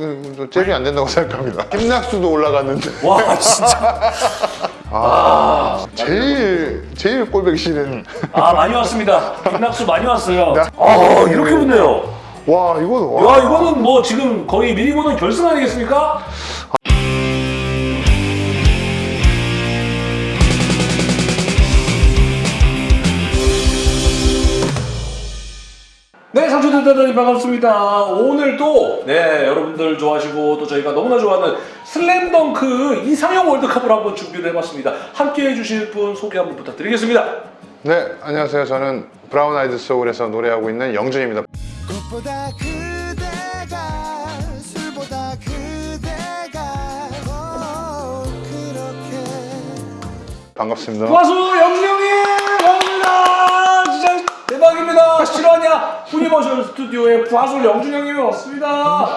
이건 좀 잽이 안 된다고 생각합니다. 김낙수도 올라갔는데 와 진짜 아, 제일 제일 꼴보기 싫은 아 많이 왔습니다 김낙수 많이 왔어요 나- 아 이렇게 붙네요 와 이거 와. 야 이거는 뭐 지금 거의 미리 보는 결승 아니겠습니까? 네, 상추들 대단히 반갑습니다. 오늘 또, 네, 여러분들 좋아하시고 또 저희가 너무나 좋아하는 슬램덩크 이상형 월드컵을 한번 준비를 해봤습니다. 함께 해주실 분 소개 한번 부탁드리겠습니다. 네 안녕하세요. 저는 브라운 아이드 소울에서 노래하고 있는 영준입니다. 꽃보다 그대가 술보다 그대가 어, 그렇게 반갑습니다. 가수 영준이 형님 반갑습니다 대박입니다. 실화냐? 후니버셜 스튜디오에 부하솔 영준 형님이 왔습니다.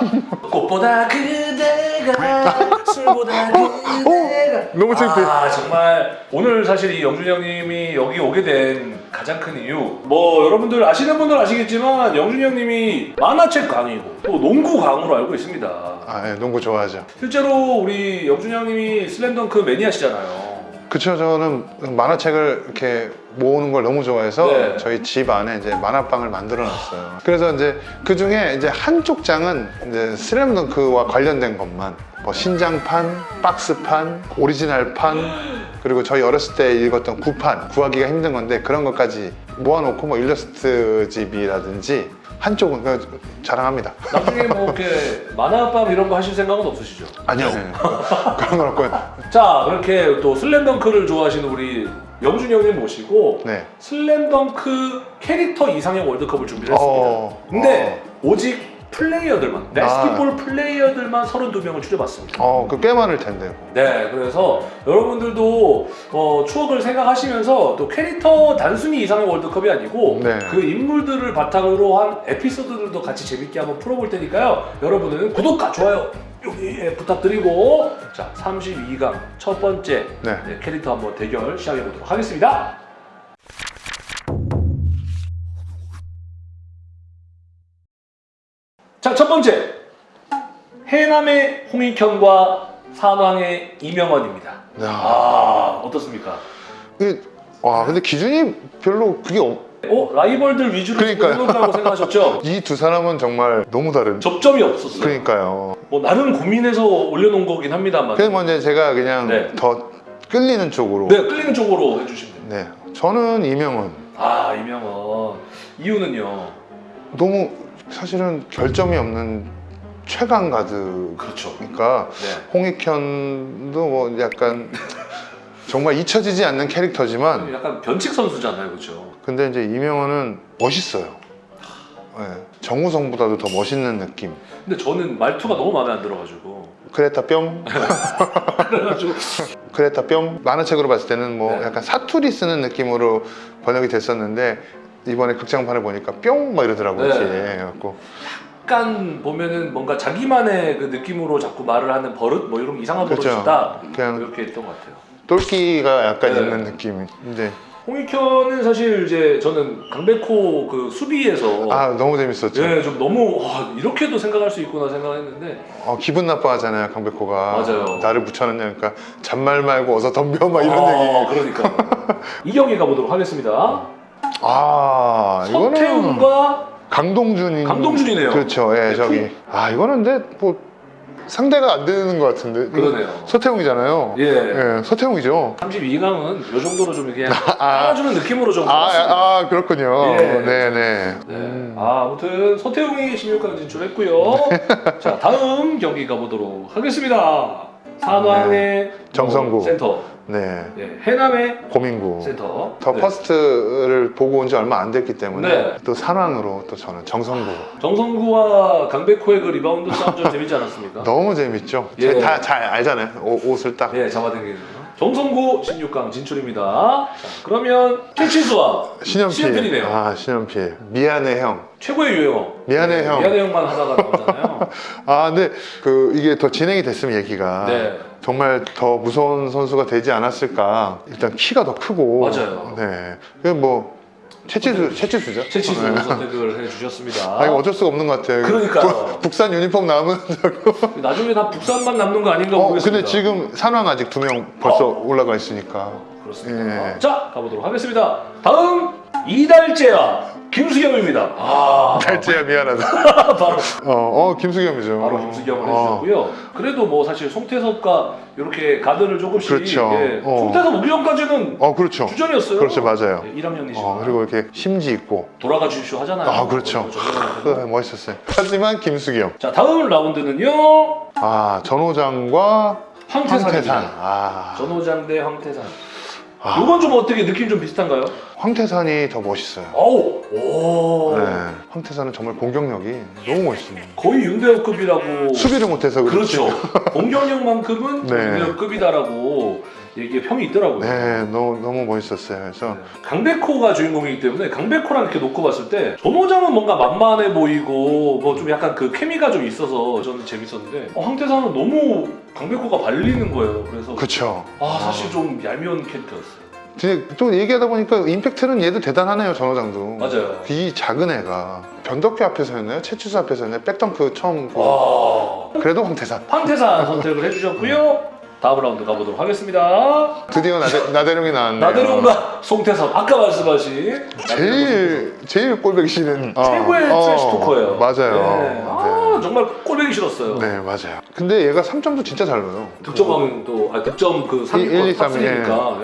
꽃보다 그대가 술보다 그대가. 너무 창피해. 아 정말. 오늘 사실 이 영준 형님이 여기 오게 된 가장 큰 이유. 뭐 여러분들 아시는 분들 아시겠지만 영준 형님이 만화책 강의고 또 농구 강으로 알고 있습니다. 아, 예, 농구 좋아하죠. 실제로 우리 영준 형님이 슬램덩크 매니아시잖아요. 그쵸 저는 만화책을 이렇게 모으는 걸 너무 좋아해서 네. 저희 집 안에 이제 만화방을 만들어 놨어요. 그래서 이제 그 중에 이제 한쪽 장은 이제 슬램덩크와 관련된 것만 뭐 신장판, 박스판, 오리지널판 그리고 저희 어렸을 때 읽었던 구판 구하기가 힘든 건데 그런 것까지 모아놓고 뭐 일러스트 집이라든지 한쪽은 자랑합니다. 나중에 뭐 이렇게 만화밥 이런 거 하실 생각은 없으시죠? 아니요 그런 건 없고요. 자 그렇게 또 슬램덩크를 좋아하시는 우리 영준 형님 모시고 네. 슬램덩크 캐릭터 이상형 월드컵을 준비를 했습니다. 어, 근데 오직 플레이어들만 아. 베스트볼 플레이어들만 32명을 추려봤습니다. 어, 그꽤 많을 텐데요. 네, 그래서 여러분들도 어, 추억을 생각하시면서 또 캐릭터 단순히 이상형 월드컵이 아니고 네. 그 인물들을 바탕으로 한 에피소드들도 같이 재밌게 한번 풀어볼 테니까요. 여러분은 구독과 좋아요 예, 부탁드리고 자 32강 첫 번째 네. 네, 캐릭터 한번 대결 시작해 보도록 하겠습니다. 자, 첫 번째. 해남의 홍익현과 산왕의 이명헌입니다. 야. 아, 어떻습니까? 이게 와 근데 기준이 별로 그게 없... 어, 라이벌들 위주로 그러니까요. 생각하셨죠? 이 두 사람은 정말 너무 다른 접점이 없었어요. 그러니까요 뭐 나름 고민해서 올려놓은 거긴 합니다만. 그래서 먼저 제가 그냥 네. 더 끌리는 쪽으로 네, 끌리는 쪽으로 해주시면. 네. 저는 이명은 아, 이명헌. 이유는요? 너무 사실은 결점이 없는 최강 가드니까 그렇죠. 네. 홍익현도 뭐 약간 정말 잊혀지지 않는 캐릭터지만 약간 변칙 선수잖아요, 그렇죠? 근데 이제 이명헌은 멋있어요 네. 정우성보다도 더 멋있는 느낌 근데 저는 말투가 너무 마음에 안 들어가지고 크레타 뿅 그래가지고 크레타 뿅 만화책으로 봤을 때는 뭐 네. 약간 사투리 쓰는 느낌으로 번역이 됐었는데 이번에 극장판을 보니까 뿅 막 이러더라고요 네. 그래갖고 약간 보면은 뭔가 자기만의 그 느낌으로 자꾸 말을 하는 버릇 뭐 이런 이상한 그렇죠. 버릇이다 그냥 이렇게 했던 것 같아요. 똘끼가 약간 네. 있는 느낌이 근데 홍익현은 사실 이제 저는 강백호 그 수비에서 아 너무 재밌었죠 예, 좀 너무 와, 이렇게도 생각할 수 있구나 생각했는데 어, 기분 나빠하잖아요 강백호가 맞아요. 나를 붙여넣냐니까 잔말 말고 어서 덤벼 막 이런 아, 얘기 그러니까 이 경기 가보도록 하겠습니다. 아 이거는 서태웅과 강동준이 강동준이네요. 그렇죠 예 네, 저기 아 이거는 근데 뭐 상대가 안 되는 것 같은데 그러네요. 서태웅이잖아요 예. 예, 서태웅이죠 32강은 요 정도로 좀 그냥 깔아주는 느낌으로 좀 아. 아, 아, 그렇군요. 예. 네네. 네. 음. 아, 아무튼 서태웅이 16강 진출했고요. 자, 다음 경기 가보도록 하겠습니다. 산왕의 정성구. 어, 센터, 네. 예, 해남의 고민구. 센터. The 네. First를 보고 온 지 얼마 안 됐기 때문에 네. 또 산왕으로 또 저는 정성구. 정성구와 강백호의 그 리바운드 싸움 좀 재밌지 않았습니까? 너무 재밌죠. 예. 다잘 알잖아요. 옷, 옷을 딱. 예, 잡아당기는 거. 정성구 16강 진출입니다. 자, 그러면 캐치수와 신현필. 신현필 이네요. 아, 신현필. 미안해 형. 최고의 유행어. 미안해, 네, 형. 미안해 형만 하다가 나오잖아요. 아, 근데 그 이게 더 진행이 됐으면 얘기가 네. 정말 더 무서운 선수가 되지 않았을까. 일단 키가 더 크고. 맞아요. 네. 그뭐 채치수 채치수죠. 채치수 네. 선택을 해주셨습니다. 아 이거 어쩔 수가 없는 것 같아요. 그러니까요. 북- 북산 유니폼 자꾸. 나중에 다 북산만 남는 거 아닌가 어, 모르겠습니다. 근데 지금 산왕 아직 두 명 벌써 올라가 있으니까. 그렇습니다. 예. 자 가보도록 하겠습니다. 다음 이달재와 김수겸입니다. 아 달재야 미안하다. 바로 어, 어 김수겸이죠. 바로 김수겸을 어. 해주셨고요. 그래도 뭐 사실 송태섭과 이렇게 가드를 조금씩 그렇죠. 예, 어. 송태섭 오기 전까지는 어 그렇죠. 주전이었어요. 그렇죠 맞아요. 네, 1학년이시고 어, 그리고 이렇게 심지 있고. 돌아가 주십시오 하잖아요. 아 그렇죠. 저- 그, 멋있었어요. 하지만 김수겸. 자 다음 라운드는요 아 전호장과 황태산입니다. 황태산. 아, 전호장 대 황태산. 아. 이건 좀 어떻게 느낌 좀 비슷한가요? 황태산이 더 멋있어요. 오, 네. 황태산은 정말 공격력이 너무 멋있습니다. 거의 윤대엽급이라고. 수비를 못해서 그렇지. 그렇죠. 공격력만큼은 네. 윤대엽급이다라고 얘기 평이 있더라고요. 네, 너무 너무 멋있었어요. 그래서 강백호가 주인공이기 때문에 강백호랑 이렇게 놓고 봤을 때 전호장은 뭔가 만만해 보이고 뭐 좀 약간 그 케미가 좀 있어서 저는 재밌었는데 어, 황태산은 너무 강백호가 발리는 거예요. 그래서 그렇죠. 아 사실 좀 얄미운 캐릭터였어요. 또 얘기하다 보니까 임팩트는 얘도 대단하네요 전호장도. 맞아요. 이 작은 애가 변덕규 앞에서였나요? 채추수 앞에서였나요? 백덩크 처음 그- 와 그래도 황태산. 황태산 선택을 해주셨고요. 다음 라운드 가보도록 하겠습니다. 드디어 나대, 나대룡이 나왔네요. 나대룡과 송태섭 아까 말씀하신 제일 제일 꼴보기 싫은 어, 최고의 어, trash talker예요. 맞아요. 네. 아 정말 꼴보기 싫었어요. 네. 네, 맞아요. 근데 얘가 3점도 진짜 잘 넣어요. 득점왕 또 아, 득점 그 3위권 1, 2, 3, 탑승이니까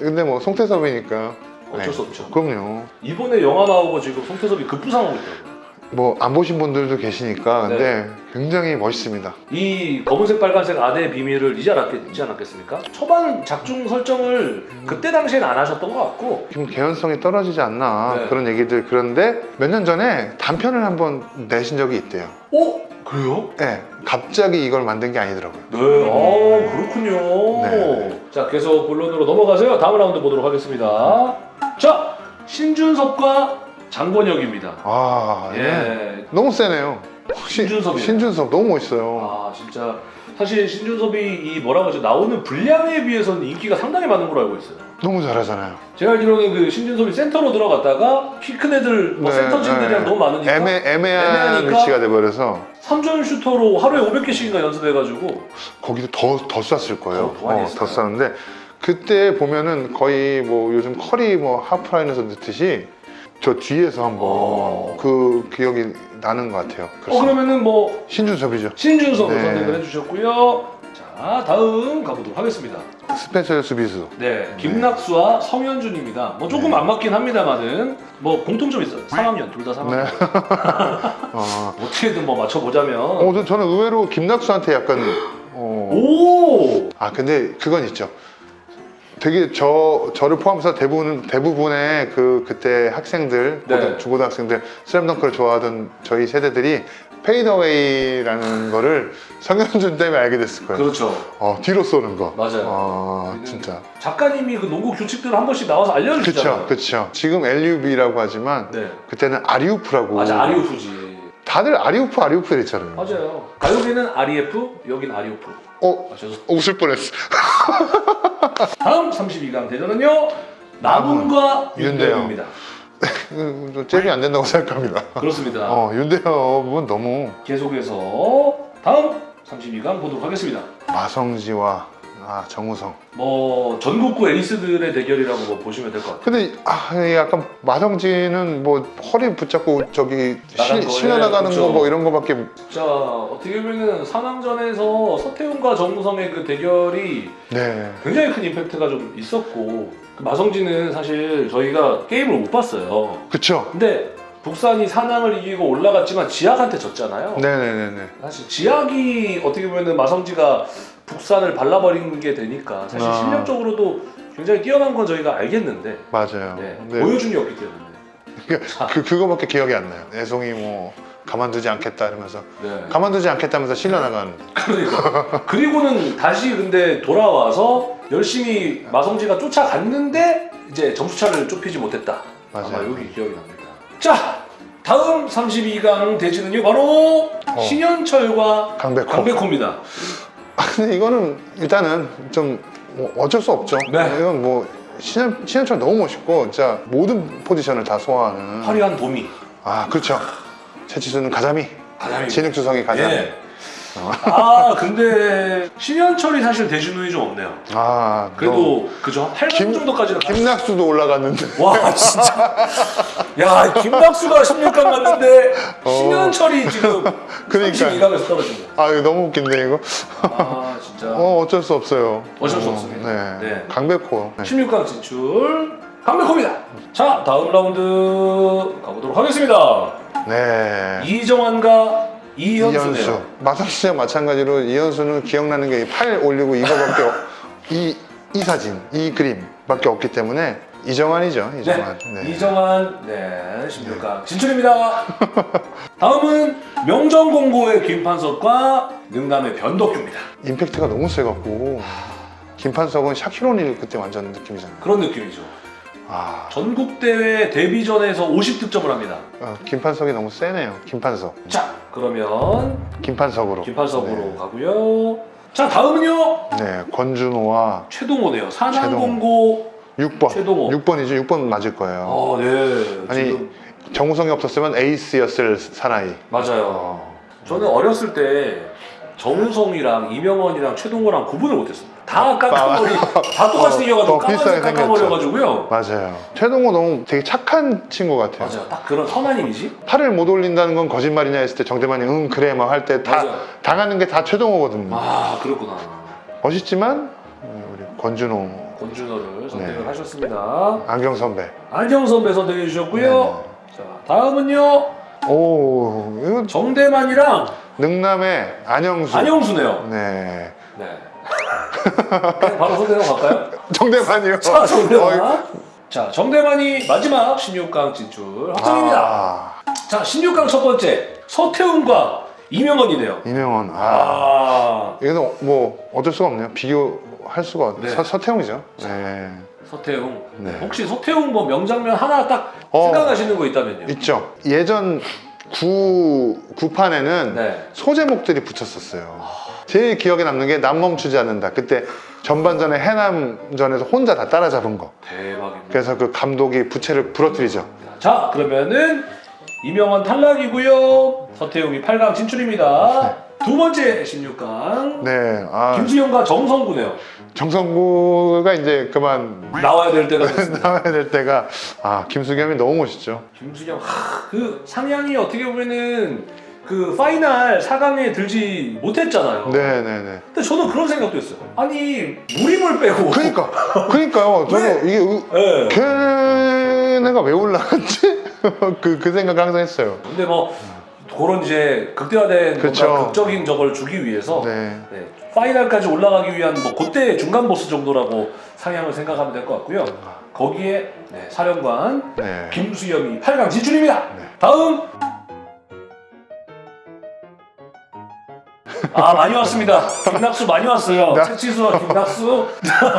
근데 뭐 송태섭이니까 어쩔 네. 수 없죠. 그럼요. 이번에 영화 나오고 지금 송태섭이 급부상하고 있더라고요. 뭐 안 보신 분들도 계시니까 근데 네. 굉장히 멋있습니다. 이 검은색 빨간색 아내의 비밀을 이제 알았겠지 않았겠습니까? 초반 작중 설정을 그때 당시엔 안 하셨던 것 같고 좀 개연성이 떨어지지 않나 네. 그런 얘기들 그런데 몇 년 전에 단편을 한번 내신 적이 있대요. 어? 그래요? 네, 갑자기 이걸 만든 게 아니더라고요. 네, 아 그렇군요. 네. 자, 계속 본론으로 넘어가세요. 다음 라운드 보도록 하겠습니다. 자, 신준섭과 장권혁입니다. 아, 예. 예. 너무 세네요. 신- 신준섭이에요. 신준섭 너무 멋있어요. 아, 진짜 사실 신준섭이 이 뭐라고 하죠? 나오는 분량에 비해서는 인기가 상당히 많은 걸로 알고 있어요. 너무 잘하잖아요. 제가 알기로는 그 신준섭이 센터로 들어갔다가 키 큰 애들, 뭐 네, 센터진들이랑 네. 너무 많으니까 애매, 애매한 애매하니까 위치가 돼버려서 3점 슈터로 하루에 500개씩인가 연습해가지고 거기도 더, 더 쐈을 거예요. 더, 어. 더 쐈는데 그때 보면은 거의 뭐 요즘 커리 뭐 하프라인에서 넣듯이 저 뒤에서 한번 어. 그 기억이 나는 것 같아요. 어 그래서 그러면은 뭐 신준섭이죠. 신준섭을 네. 선택을 해주셨고요. 자 다음 가보도록 하겠습니다. 스페셜 수비수. 네, 김낙수와 성현준입니다. 뭐 조금 네. 안 맞긴 합니다만은 뭐 공통점 있어요. 3학년 둘 다 3학년. 네. 어, 어떻게든 뭐 맞춰보자면 어, 저- 저는 의외로 김낙수한테 약간 어, 오아 근데 그건 있죠. 되게 저 저를 포함해서 대부분 대부분의 그 그때 학생들 네. 고등- 중고등학생들 슬램덩크를 좋아하던 저희 세대들이 페이더웨이라는 거를 성현준 때문에 알게 됐을 거예요. 그렇죠. 어 뒤로 쏘는 거. 맞아요. 아 우리는 진짜. 작가님이 그 농구 규칙들을 한 번씩 나와서 알려주시잖아요. 그쵸 그쵸. 지금 LUB라고 하지만 네. 그때는 아리우프라고. 맞아 아리오프지. 다들 아리우프 아리우프 이랬잖아요. 맞아요. 가요계는 REF, 여긴 아리오프. 어 아. 웃을 뻔했어. 다음 32강 대전은요 남훈과 윤대영. 윤대영입니다. 음, 좀 잽이 안 된다고 생각합니다. 그렇습니다. 어 윤대엽은 너무 계속해서 다음 32강 보도록 하겠습니다. 마성지와 아 정우성. 뭐 전국구 에이스들의 대결이라고 뭐 보시면 될 것 같아요. 근데 아 이게 약간 마성지는 뭐 허리 붙잡고 저기 시- 실려 나가는. 거 뭐 이런 거밖에 자 어떻게 보면은 산왕전에서 서태웅과 정우성의 그 대결이 네 굉장히 큰 임팩트가 좀 있었고 그 마성진은 사실 저희가 게임을 못 봤어요. 그쵸 근데 북산이 산왕을 이기고 올라갔지만 지학한테 졌잖아요. 네네네네 사실 지학이 어떻게 보면은 마성지가 북산을 발라버린 게 되니까 사실 아. 실력적으로도 굉장히 뛰어난 건 저희가 알겠는데. 맞아요. 네, 네. 보여준이었기 때문에. 그 그거밖에 기억이 안 나요. 애송이 뭐 가만두지 않겠다 이러면서 네. 가만두지 않겠다면서 실려 나간. 그러니까. 그리고는 다시 근데 돌아와서 열심히 마성지가 쫓아갔는데 이제 점수차를 좁히지 못했다. 아마 맞아요. 여기 기억이 납니다. 자 다음 32강 대진은요 바로 어. 신현철과 강백호. 강백호입니다. 아, 근데 이거는 일단은 좀 뭐 어쩔 수 없죠 네. 이건 뭐 신현, 신현철 너무 멋있고 진짜 모든 포지션을 다 소화하는 화려한 도미. 아 그렇죠 최치수는 가자미 가자미. 진흙주성이 가자미 예. 아 근데 신현철이 사실 대진운이 좀 없네요. 아 그래도 그죠? 8강 김- 정도까지는 너 김낙수도 올라갔는데 와 진짜 야 김낙수가 16강 갔는데 신현철이 지금 어. 그러니까. 32강에서 떨어진 거야 아 이거 너무 웃긴데 이거 아 진짜 어 어쩔 수 없어요 어쩔 수 어, 없습니다. 네, 네. 강백호 네. 16강 진출 강백호입니다 자 다음 라운드 가보도록 하겠습니다 네. 이정환과 이현수. 마상시장 마찬가지로 이현수는 기억나는 게 팔 올리고 이거밖에 없- 이, 이 사진 이 그림밖에 없기 때문에 이정환이죠 네, 이정환. 네. 이정환. 네 16강 진출입니다. 다음은 명정공고의 김판석과 능남의 변덕규입니다. 임팩트가 너무 세갖고 김판석은 샤키로니를 그때 완전 느낌이잖아요. 그런 느낌이죠 아. 전국대회 데뷔전에서 50득점을 합니다. 어, 김판석이 너무 세네요 김판석. 자 그러면 김판석으로. 김판석으로 가고요. 자 다음은요? 네, 네 권준호와 최동호네요. 산안공고 6번. 최동호. 6번이죠? 6번 맞을 거예요. 어, 네. 아니 지금 정우성이 없었으면 에이스였을 사나이. 맞아요. 저는 어렸을 때 정우성이랑 이명원이랑 최동호랑 구분을 못했습니 다. 다 깎아버리, 다 똑같이 어, 생겨가지고 깎아버려가지고요. 맞아요 최동호 너무 되게 착한 친구 같아요 맞아요. 딱 그런 선한 이미지. 팔을 못 올린다는 건 거짓말이냐 했을 때 정대만이 응 그래 막 할 때다 맞아요. 당하는 게 다 최동호거든요 아 그렇구나. 멋있지만 음, 우리 권준호 권준호를 선택을 네. 하셨습니다. 안경 선배 안경 선배 선택해 주셨고요. 네. 자 다음은요 오 이거 정대만이랑 능남의 안영수 안영수네요. 네 네. 바로 선택하고 갈까요? 정대만이요 자 정대만. 어이, 자 정대만이 마지막 16강 진출 확정입니다. 아, 자 16강 첫 번째 서태웅과 이명헌이네요. 이명원 아아 이거는 뭐 어쩔 수가 없네요 비교할 수가 없 네. 서, 서태웅이죠 네 서태웅. 네. 혹시 서태웅 뭐 명장면 하나 딱 어. 생각나시는 거 있다면요? 있죠 예전 구 구판에는 네. 소제목들이 붙였었어요. 제일 기억에 남는 게 남 멈추지 않는다. 그때 전반전에 해남전에서 혼자 다 따라잡은 거. 대박입니다. 그래서 그 감독이 부채를 부러뜨리죠. 자 그러면은 이명헌 탈락이고요. 서태웅이 8강 진출입니다. 두 번째 16강 네, 아 김수영과 정성구네요. 정성구가 이제 그만 나와야 될 때가. 나와야 될 때가 아 김수겸이 너무 멋있죠. 김수영 하, 그 상향이 어떻게 보면은 그 파이널 4강에 들지 못했잖아요. 네, 네, 네. 근데 저는 그런 생각도 했어요. 아니 무림을 빼고 그러니까, 그러니까요. 저도 이게 의- 네. 걔네가 왜 올라갔지? 그, 그 생각을 항상 했어요. 근데 뭐 그런 이제 극대화된 그쵸. 뭔가 극적인 저걸 주기 위해서 네. 네, 파이널까지 올라가기 위한 뭐 그때 중간 보스 정도라고 상향을 생각하면 될 것 같고요. 거기에 네, 사령관 네. 김수영이 8강 진출입니다. 네. 다음 아 많이 왔습니다. 김낙수 많이 왔어요. 나- 최치수와 김낙수. 어,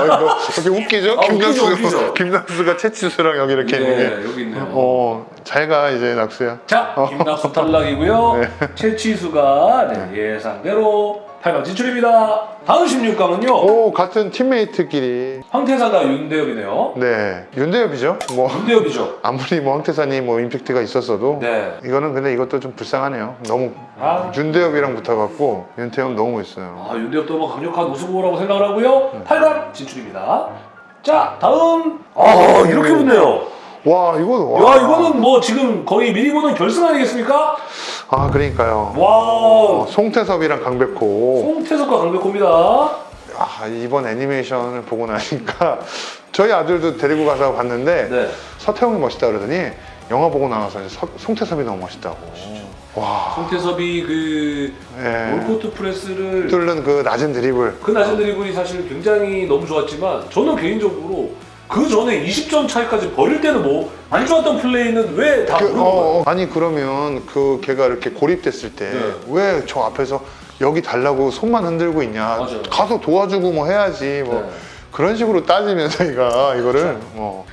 이거 이렇게 웃기죠? 아, 웃기죠, 김낙수, 웃기죠. 김낙수가 채치수랑 여기 이렇게 있는 게. 네, 여기 있네요. 어, 잘 가, 이제 낙수야. 자, 김낙수 탈락이고요. 네. 최치수가 네, 예상대로 8강 진출입니다. 다음 16강은요. 오, 같은 팀메이트끼리. 황태사가 윤대엽이네요. 네. 윤대엽이죠. 뭐, 윤대엽이죠. 아무리 뭐 황태산이 뭐 임팩트가 있었어도. 네. 이거는 근데 이것도 좀 불쌍하네요. 너무 아. 윤대엽이랑 붙어갖고 윤태엽 너무 멋있어요. 아, 윤대엽도 뭐 강력한 우승후보라고 생각을 하고요. 8강 진출입니다. 자, 다음. 아, 이렇게 붙네요. 와, 이거 와. 야, 이거는 뭐 지금 거의 미리 보는 결승 아니겠습니까? 아, 그러니까요. 와, 어, 송태섭이랑 강백호. 송태석과 강백호입니다. 아, 이번 애니메이션을 보고 나니까 저희 아들도 데리고 가서 봤는데 네. 서태웅이 멋있다 그러더니 영화 보고 나와서 서- 송태섭이 너무 멋있다고. 와. 송태섭이 그 예. 올코트 프레스를 뚫는 그 낮은 드리블. 그 낮은 드리블이 사실 굉장히 너무 좋았지만 저는 개인적으로 그 전에 20점 차이까지 버릴 때는 뭐 안 좋았던 플레이는 왜 다 그, 모르는 어? 어, 아니 그러면 그 걔가 이렇게 고립됐을 때 왜저 앞에서 여기 달라고 손만 흔들고 있냐? 맞아요. 가서 도와주고 뭐 해야지 뭐 네. 그런 식으로 따지면 저희가 이거를 뭐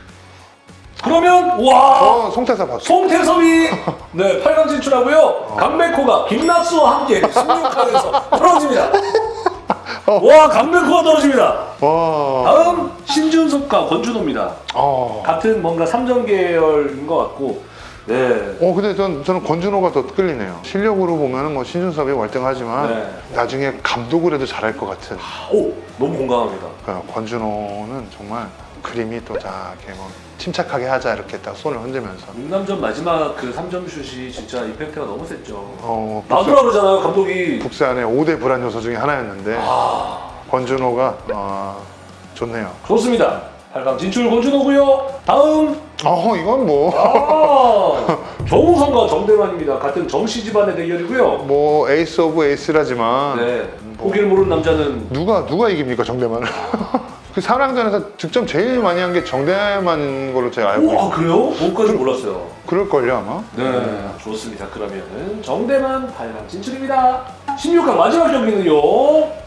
그러면 와! 어, 송태사 봤어. 송태섭이 네 8강 진출하고요. 강백호가 김낙수와 함께 16강에서 떨어집니다 와 강백호가 떨어집니다. 와. 다음 신준섭과 권준호입니다. 어. 같은 뭔가 삼전 계열인 것 같고 네. 어 근데 전, 저는 권준호가 더 끌리네요. 실력으로 보면은 뭐 신준섭이 월등하지만 네. 나중에 감독을 해도 잘할 것 같은. 오 너무 공감합니다. 그 권준호는 정말 그림이 또다 이렇게 뭐 침착하게 하자 이렇게 딱 손을 흔들면서. 능남전 마지막 그 3점 슛이 진짜 이펙트가 너무 셌죠. 어 나더라 그러잖아요 감독이. 북산의 5대 불안 요소 중에 하나였는데 아 권준호가 어, 좋네요. 좋습니다. 8강 진출 권준호고요. 다음 어 이건 뭐. 아 정우성과 정대만입니다. 같은 정씨 집안의 대결이고요. 뭐 ace of ace라지만 네. 보기를 모르는 남자는 누가 누가 이깁니까 정대만을? 그 사랑전에서 득점 제일 많이 한 게 정대만 걸로 제가 알고 오, 있어요. 아 그래요? 그것까지 몰랐어요. 그럴걸요 아마. 네, 좋습니다. 그러면은 정대만 8강 진출입니다. 16강 마지막 경기는요.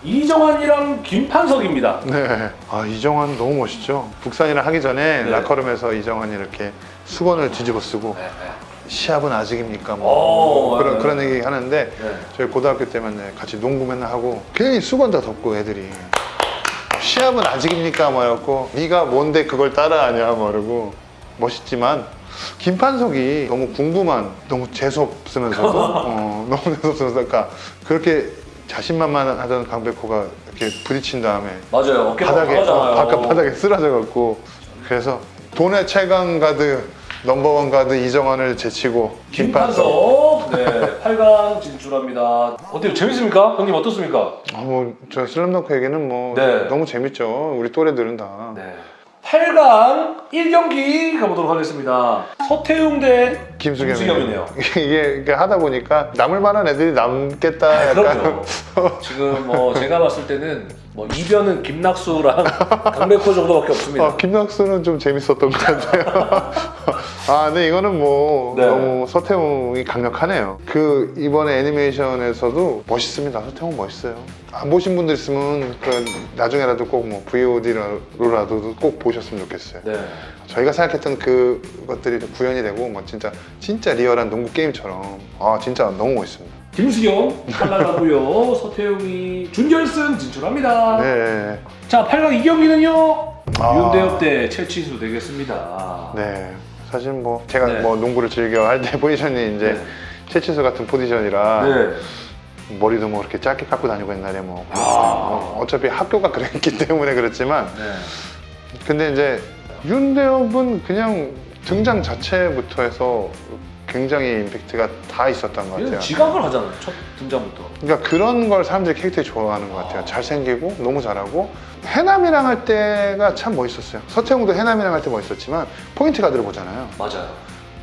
이정환이랑 김판석입니다. 네. 아 이정환 너무 멋있죠. 북산이랑 하기 전에 네. 라커룸에서 이정환이 이렇게 수건을 뒤집어 쓰고 네, 시합은 아직입니까? 뭐 오, 그런 네. 그런 얘기 하는데 네. 저희 고등학교 때만 네, 같이 농구 맨날 하고 괜히 수건 다 덮고 애들이 시합은 아직입니까? 막 이러고 네가 뭔데 그걸 따라하냐 막 이러고 멋있지만 김판석이 너무 궁금한 너무 재수없으면서도 어, 너무 재수없으면서 그러니까 그렇게 자신만만하던 강백호가 이렇게 부딪힌 다음에 맞아요. 어깨가 바닥에 어. 바깥 바닥에 쓰러져 갖고 그래서 돈의 최강 가드 넘버원 가드 이정환을 제치고 김판석 네, 8강 진출합니다. 어때요? 재밌습니까? 형님 어떻습니까? 아 뭐 저 슬램덩크에게는 뭐 네. 너무 재밌죠 우리 또래들은 다 네. 8강 1경기 가보도록 하겠습니다. 서태웅 대 김수겸이네요. 김수겸이네요. 이게 이게 하다 보니까 남을 만한 애들이 남겠다 약간 그럼요. 지금 뭐 제가 봤을 때는 뭐 이변은 김낙수랑 강백호 정도밖에 없습니다. 아, 김낙수는 좀 재밌었던 것 같아요. 아, 근데 이거는 뭐 네. 너무 서태웅이 강력하네요. 그 이번에 애니메이션에서도 멋있습니다. 서태웅 멋있어요. 안 보신 분들 있으면 그 나중에라도 꼭 뭐 VOD로라도 꼭 보셨으면 좋겠어요. 네. 저희가 생각했던 그것들이 구현이 되고 뭐 진짜 진짜 리얼한 농구 게임처럼 아 진짜 너무 멋있습니다. 김수겸 탈락하고요. 서태웅이 준결승 진출합니다. 네, 자, 8강 2경기는요. 아. 윤대엽 대 최치수 되겠습니다. 네. 사실 뭐 제가 네. 뭐 농구를 즐겨 할 때 포지션이 이제 네. 최치수 같은 포지션이라 네. 머리도 뭐 이렇게 짧게 깎고 다니고 옛날에 뭐 아. 어, 어차피 학교가 그랬기 때문에 그렇지만 네. 근데 이제 윤대엽은 그냥 등장 자체부터 해서 굉장히 임팩트가 다 있었던 것 같아요. 지각을 하잖아요. 첫 등장부터. 그러니까 그런 걸 사람들이 캐릭터에 좋아하는 것 같아요. 잘생기고 너무 잘하고 해남이랑 할 때가 참 멋있었어요. 서태웅도 해남이랑 할 때 멋있었지만 포인트 가드를 보잖아요. 맞아요.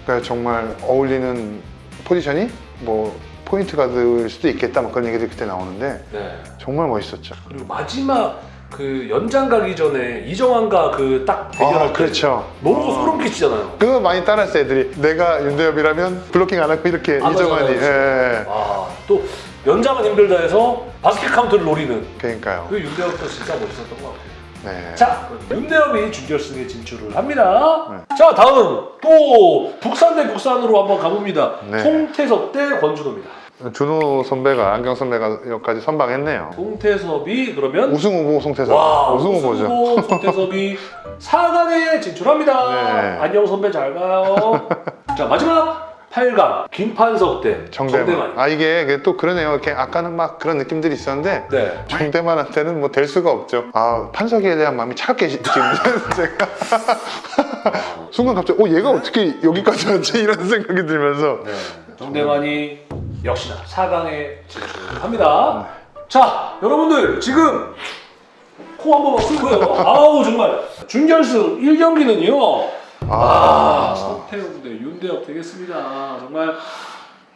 그러니까 정말 어울리는 포지션이 뭐 포인트 가드일 수도 있겠다 막 그런 얘기들이 그때 나오는데 네. 정말 멋있었죠. 그리고 마지막 그 연장 가기 전에 이정환과 그 딱 대결할 아, 때 그렇죠. 너무 소름 끼치잖아요. 그거 많이 따라했어 애들이 내가 윤대협이라면 블로킹 안 하고 이렇게 안 이정환이 하잖아요, 예, 아, 또 연장은 힘들다 해서 바스켓 카운트를 노리는 그러니까요. 그 윤대협도 진짜 멋있었던 것 같아요. 네. 자, 윤대엽이 준결승에 진출을 합니다. 네. 자, 다음 또 북산 대 북산으로 한번 가봅니다. 네. 송태섭 대 권준호입니다. 준호 선배가 안경 선배가 여기까지 선방했네요. 송태섭이 그러면 우승 후보 송태섭. 와, 우승 후보죠. 후보 송태섭이 4강에 진출합니다. 네. 안녕 선배 잘 가요. 자, 마지막 8강 김판석 대 정대만. 정대만. 아 이게 또 그러네요. 이렇게 아까는 막 그런 느낌들이 있었는데 네. 정대만한테는 뭐 될 수가 없죠. 아 판석에 대한 마음이 차갑게 지금 제가 순간 갑자기 어 얘가 어떻게 여기까지 왔지 이런 생각이 들면서 네. 정대만이 역시나 4강에 진출합니다. 자, 여러분들 지금 코 한 번만 풀고요. 아우 정말 준결승 1경기는요. 아, 서태웅 대 윤대엽 되겠습니다. 정말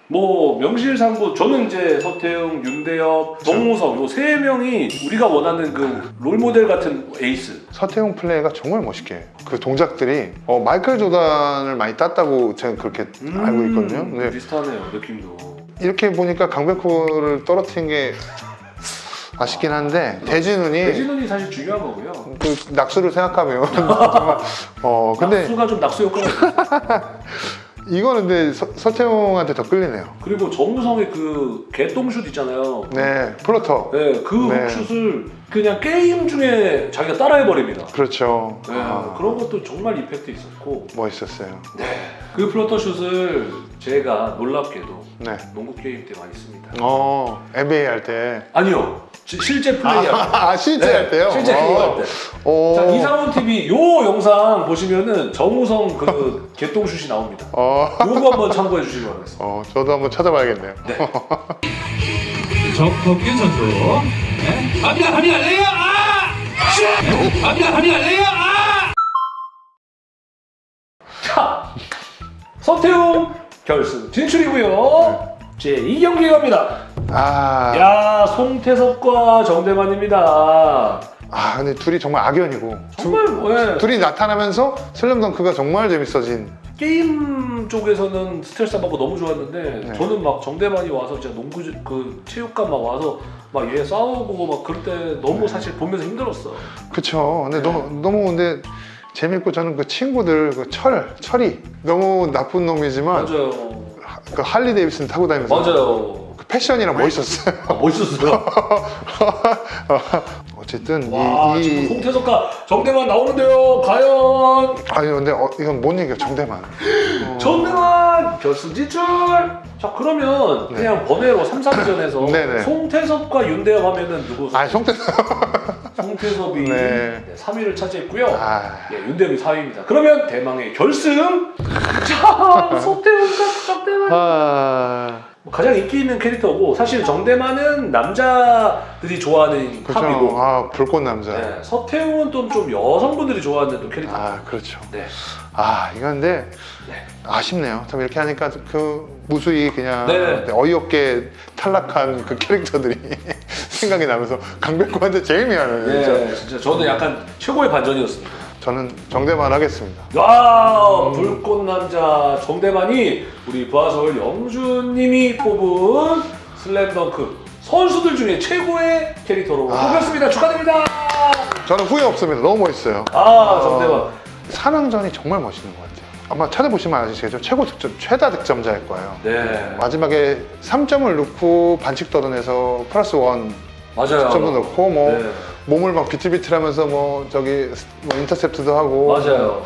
뭐 명실상부 저는 이제 서태웅, 윤대엽, 정우성 요세 명이 우리가 원하는 그 롤모델 같은 에이스. 서태웅 플레이가 정말 멋있게. 그 동작들이 어, 마이클 조단을 많이 땄다고 제가 그렇게 알고 있거든요. 음, 근데 비슷하네요 느낌도. 이렇게 보니까 강백호를 떨어뜨린 게 아쉽긴 한데 대진훈이 대진훈이 사실 중요한 거고요. 그 낙수를 생각하면 정말 어 근데 낙수가 좀 낙수 효과가. 이거는 근데 서, 서태웅한테 더 끌리네요. 그리고 정우성의 그 개똥슛 있잖아요. 네, floater. 네, 그 네. 슛을 그냥 게임 중에 자기가 따라해 버립니다. 그렇죠. 네, 아, 그런 것도 정말 이펙트 있었고 멋있었어요. 그 floater 슛을 제가 놀랍게도 네. 농구 게임 때 많이 씁니다. 어, NBA 할 때. 아니요, 지- 실제 플레이할 때. 아, 아, 실제 할 때요? 실제 어. 플레이할 때. 어. 자, 이상훈 TV 요 영상 보시면은 정우성 그 개똥슛이 나옵니다. 어, 요거 한번 참고해 주시기 바라겠습니다. 어, 저도 한번 찾아봐야겠네요. 정덕균 선수. 네. 갑니다, 갑니다, 레이업! 아! 슛! 갑니다, 갑니다, 레이업! 아! 자, 서태웅 결승 진출이고요. 제 2경기 갑니다. 아, 야, 송태섭과 정대만입니다. 아, 근데 둘이 정말 악연이고. 정말 예. 둘이 나타나면서 슬램덩크가 정말 재밌어진. 게임 쪽에서는 스트레스 안 받고 너무 좋았는데 네. 저는 막 정대만이 와서 진짜 농구 그 체육관 막 와서 막 얘 싸우고 막 그럴 때 네. 너무 사실 보면서 힘들었어. 그쵸. 근데 너무, 너무 근데 재밌고 저는 그 친구들, 그 철, 철이 너무 나쁜 놈이지만 맞아요. 하- 그 할리 데이비슨 타고 다니면서 맞아요. 그 패션이랑 멋있었어요. 아, 멋있었어요. 어쨌든 와 이, 지금 이 송태섭과 정대만 나오는데요. 과연 아니 근데 어, 이건 못 이겨 정대만. 어. 정대만 결승 진출. 자 그러면 네. 그냥 번외로 3, 4위전에서 네네. 송태섭과 윤대엽 하면은 누구? 아 송대. 송태섭이 네. 네, 3위를 차지했고요. 아 예, 윤대엽이 4위입니다. 그러면 대망의 결승. 자 송태섭과 정대만. 아뭐 가장 인기 있는 캐릭터고 사실 정대만은 남자들이 좋아하는 그렇죠. 탑이고 아 불꽃 남자. 네, 서태웅은 또 좀 여성분들이 좋아하는 또 캐릭터. 아 그렇죠. 네. 아 이건데 네. 아쉽네요. 참 이렇게 하니까 그 무수히 그냥 네. 어이없게 탈락한 그 캐릭터들이 생각이 나면서 강백호한테 제일 미안해요. 진짜. 네, 진짜 저는 약간 최고의 반전이었습니다. 저는 정대만 하겠습니다. 와, 불꽃 남자 정대만이 우리 부하서울 영주님이 뽑은 슬램덩크 선수들 중에 최고의 캐릭터로 아. 뽑혔습니다. 축하드립니다. 저는 후회 없습니다. 너무 멋있어요. 아, 정대만. 산왕전이 정말 멋있는 것 같아요. 아마 찾아보시면 아시겠죠? 최고 득점, 최다 득점자일 거예요. 네, 마지막에 3점을 넣고 반칙 얻어내서 plus one 맞아요. 점도 넣고 뭐 네, 몸을 막 비틀비틀하면서 뭐 저기 뭐 인터셉트도 하고 맞아요.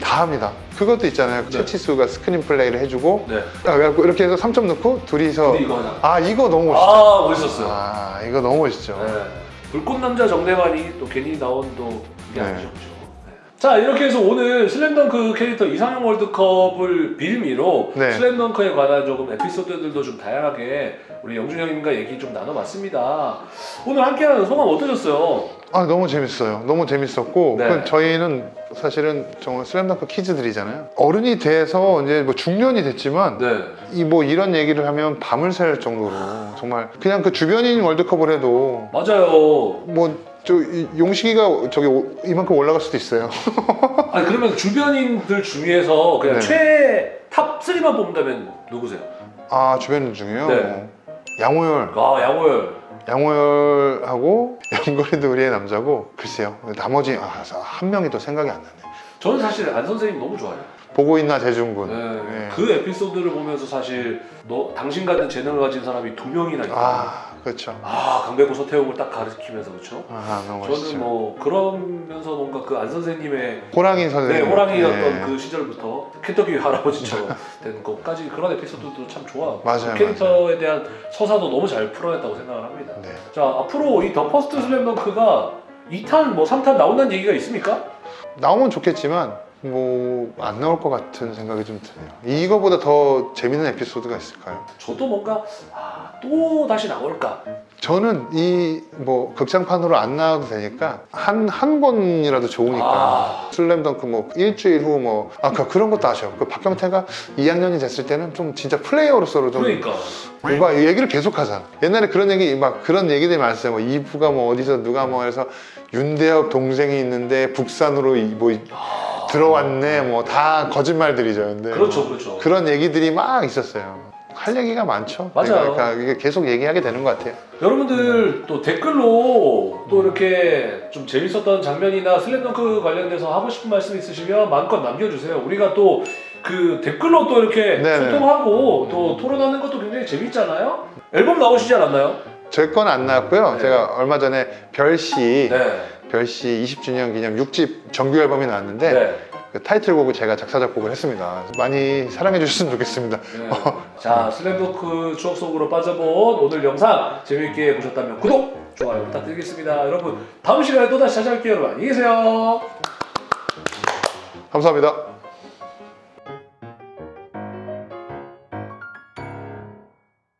다 합니다. 그것도 있잖아요. 네. 채치수가 스크린 플레이를 해주고 네. 아, 그래갖고 이렇게 해서 3점 넣고 둘이서 이거. 아 이거 너무 멋있죠. 아, 멋있었어요. 아 이거 너무 멋있죠. 네. 불꽃 남자 정대만이 또 괜히 나온 또 이게 네. 아니셨죠. 네. 자 이렇게 해서 오늘 슬램덩크 캐릭터 이상형 월드컵을 빌미로 네. 슬램덩크에 관한 조금 에피소드들도 좀 다양하게 우리 영준 형님과 얘기 좀 나눠봤습니다. 오늘 함께하는 소감 어떠셨어요? 아 너무 재밌어요. 너무 재밌었고 네. 그 저희는 사실은 정말 슬램덩크 키즈들이잖아요. 어른이 돼서 이제 뭐 중년이 됐지만 네. 이뭐 이런 얘기를 하면 밤을 샐 정도로 정말 그냥 그 주변인 월드컵을 해도 맞아요. 뭐 저 용식이가 저기 오- 이만큼 올라갈 수도 있어요. 아니 그러면 주변인들 중에서 그냥 네. 최 top 3만 뽑는다면 누구세요? 아 주변인 중에요. 네. 양호열, 아 양호열. 양호열하고 영걸이도 의리의 남자고 글쎄요. 나머지 아, 한 명이 또 생각이 안 나네. 저는 사실 안 선생님 너무 좋아요. 보고 있나 재중군. 네, 네. 그 에피소드를 보면서 사실 너 당신 같은 재능을 가진 사람이 두 명이나 있다. 아, 아 그렇죠. 강백호 서태웅을 딱 가르치면서 그렇죠. 아 너무 멋있죠. 저는 뭐 그러면서 뭔가 그 안 선생님의 호랑이 네, 선생님. 호랑이였던 네. 그 시절부터 켄터키 할아버지처럼 된 것까지 그런 에피소드도 참 좋아. 맞아요, 그 캐릭터에 대한 서사도 너무 잘 풀어냈다고 생각을 합니다. 네. 자 앞으로 이 더 퍼스트 슬램덩크가 2탄 뭐 3탄 나온다는 얘기가 있습니까? 나오면 좋겠지만 뭐 안 나올 것 같은 생각이 좀 드네요. 이거보다 더 재밌는 에피소드가 있을까요? 저도 뭔가 아, 또 다시 나올까? 저는 이 뭐 극장판으로 안 나와도 되니까 한한 번이라도 좋으니까 아. 슬램덩크 뭐 일주일 후 뭐 아까 그런 것도 아쉬워. 그 박경태가 2학년이 됐을 때는 좀 진짜 플레이어로서로 좀 그러니까 뭔가 얘기를 계속 하잖아. 옛날에 그런 얘기 막 그런 얘기들이 많았어요. 뭐 이부가 뭐 어디서 누가 뭐 해서 윤대엽 동생이 있는데 북산으로 이- 뭐 이- 들어왔네 뭐 다 거짓말들이죠. 근데 그렇죠, 뭐 그렇죠. 그런 얘기들이 막 있었어요. 할 얘기가 많죠. 맞아요. 그러니까 이게 계속 얘기하게 되는 것 같아요. 여러분들 또 댓글로 또 이렇게 좀 재밌었던 장면이나 슬램덩크 관련돼서 하고 싶은 말씀 있으시면 마음껏 남겨주세요. 우리가 또 그 댓글로 또 이렇게 네네. 소통하고 또 토론하는 것도 굉장히 재밌잖아요. 앨범 나오시지 않았나요? 제 건 안 나왔고요. 네. 제가 얼마 전에 별씨 네. 별씨 20주년 기념 6집 정규 앨범이 나왔는데 네. 그 타이틀곡을 제가 작사 작곡을 했습니다. 많이 사랑해 주셨으면 좋겠습니다. 네. 자, 슬램덩크 추억 속으로 빠져본 오늘 영상 재밌게 보셨다면 구독, 좋아요 부탁드리겠습니다. 여러분 다음 시간에 또 다시 찾아올게요. 여러분 안녕히 계세요. 감사합니다.